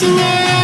dancing